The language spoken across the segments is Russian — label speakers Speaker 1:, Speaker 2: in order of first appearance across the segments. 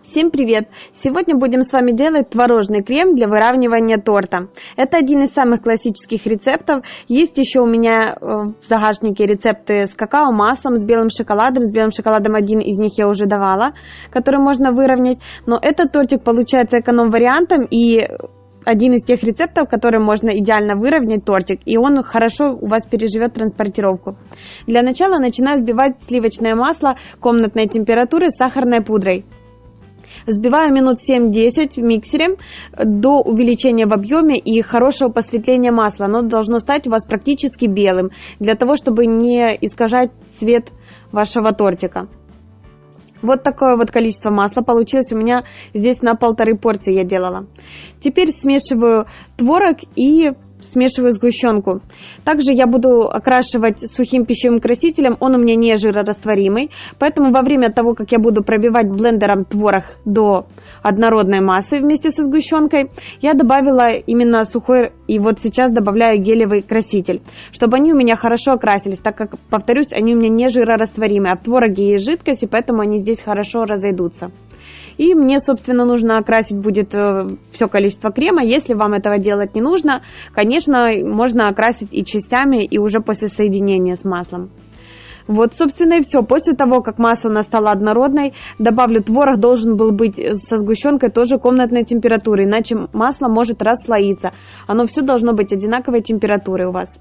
Speaker 1: Всем привет! Сегодня будем с вами делать творожный крем для выравнивания торта. Это один из самых классических рецептов. Есть еще у меня э, в загашнике рецепты с какао, маслом, с белым шоколадом. С белым шоколадом один из них я уже давала, который можно выровнять. Но этот тортик получается эконом-вариантом и один из тех рецептов, которым можно идеально выровнять тортик, и он хорошо у вас переживет транспортировку. Для начала начинаю взбивать сливочное масло комнатной температуры с сахарной пудрой. Взбиваю минут 7-10 в миксере до увеличения в объеме и хорошего посветления масла. Оно должно стать у вас практически белым, для того, чтобы не искажать цвет вашего тортика. Вот такое вот количество масла получилось у меня здесь на полторы порции я делала. Теперь смешиваю творог и смешиваю сгущенку. Также я буду окрашивать сухим пищевым красителем, он у меня не жирорастворимый, поэтому во время того, как я буду пробивать блендером творог до однородной массы вместе со сгущенкой, я добавила именно сухой, и вот сейчас добавляю гелевый краситель, чтобы они у меня хорошо окрасились, так как, повторюсь, они у меня не жирорастворимые, а в твороге есть жидкость, и поэтому они здесь хорошо разойдутся. И мне, собственно, нужно окрасить будет э, все количество крема. Если вам этого делать не нужно, конечно, можно окрасить и частями, и уже после соединения с маслом. Вот, собственно, и все. После того, как масса у нас стала однородной, добавлю творог, должен был быть со сгущенкой тоже комнатной температуры, иначе масло может расслоиться. Оно все должно быть одинаковой температуры у вас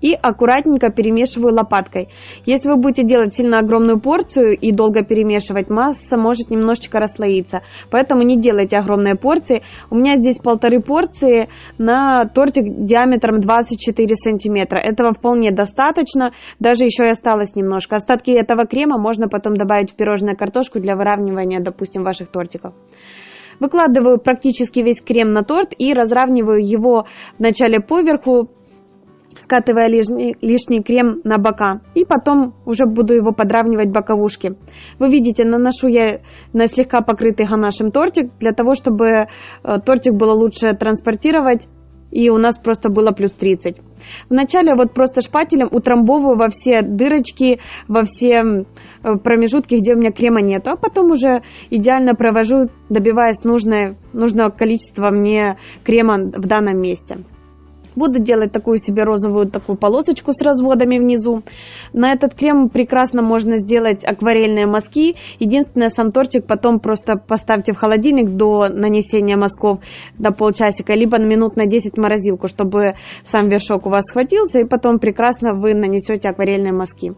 Speaker 1: и аккуратненько перемешиваю лопаткой. Если вы будете делать сильно огромную порцию и долго перемешивать, масса может немножечко расслоиться. Поэтому не делайте огромные порции. У меня здесь полторы порции на тортик диаметром 24 сантиметра. Этого вполне достаточно. Даже еще и осталось немножко. Остатки этого крема можно потом добавить в пирожное картошку для выравнивания, допустим, ваших тортиков. Выкладываю практически весь крем на торт и разравниваю его вначале поверху, скатывая лишний, лишний крем на бока. И потом уже буду его подравнивать боковушки. Вы видите, наношу я на слегка покрытый ганашем тортик, для того, чтобы э, тортик было лучше транспортировать и у нас просто было плюс 30. Вначале вот просто шпателем утрамбовываю во все дырочки, во все э, промежутки, где у меня крема нет, а потом уже идеально провожу, добиваясь нужное, нужного количества мне крема в данном месте. Буду делать такую себе розовую такую полосочку с разводами внизу. На этот крем прекрасно можно сделать акварельные мазки. Единственное, сам тортик потом просто поставьте в холодильник до нанесения мазков до полчасика, либо минут на 10 в морозилку, чтобы сам вершок у вас схватился, и потом прекрасно вы нанесете акварельные мазки.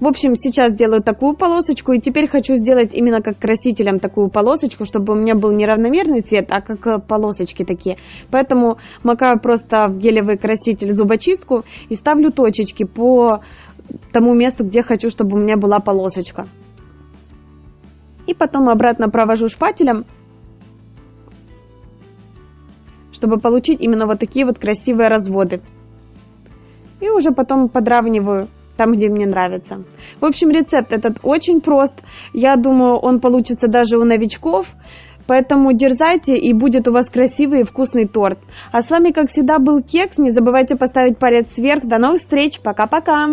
Speaker 1: В общем, сейчас делаю такую полосочку, и теперь хочу сделать именно как красителем такую полосочку, чтобы у меня был не равномерный цвет, а как э, полосочки такие. Поэтому макаю просто в гелевый краситель зубочистку и ставлю точечки по тому месту, где хочу, чтобы у меня была полосочка. И потом обратно провожу шпателем, чтобы получить именно вот такие вот красивые разводы. И уже потом подравниваю там, где мне нравится. В общем, рецепт этот очень прост. Я думаю, он получится даже у новичков. Поэтому дерзайте, и будет у вас красивый и вкусный торт. А с вами, как всегда, был Кекс. Не забывайте поставить палец вверх. До новых встреч. Пока-пока.